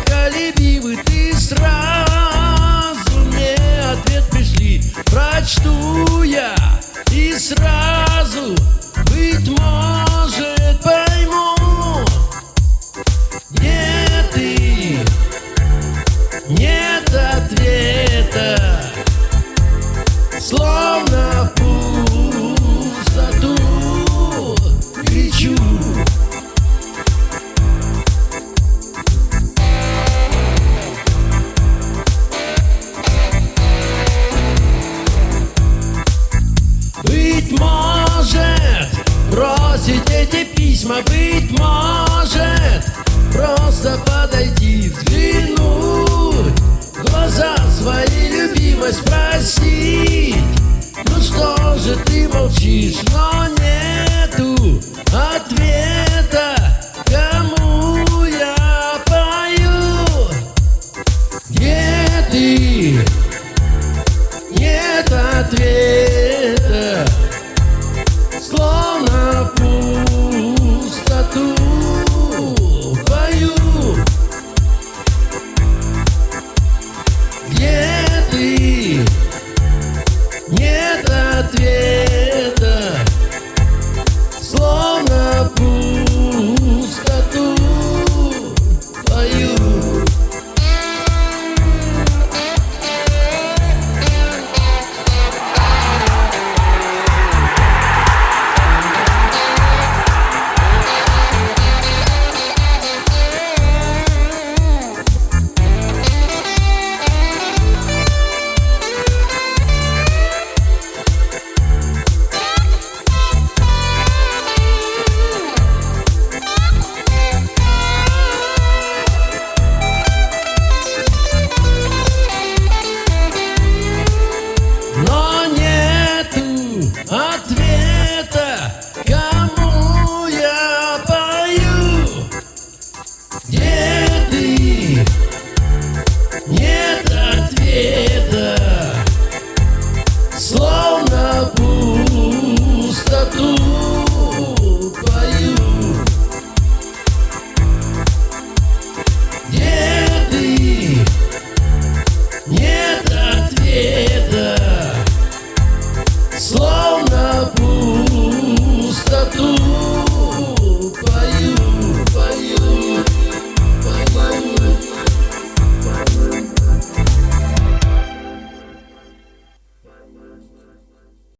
непоколебимы Ты сразу мне ответ пришли. Прочту я и сразу, бросить эти письма, быть может. Просто подойти, взглянуть Глаза свои любимой спросить Ну что же ты молчишь, но нету ответа. Кому я пою? Где ты? Нет ответа. ответа, кому я пою. Нет и нет ответа. Слово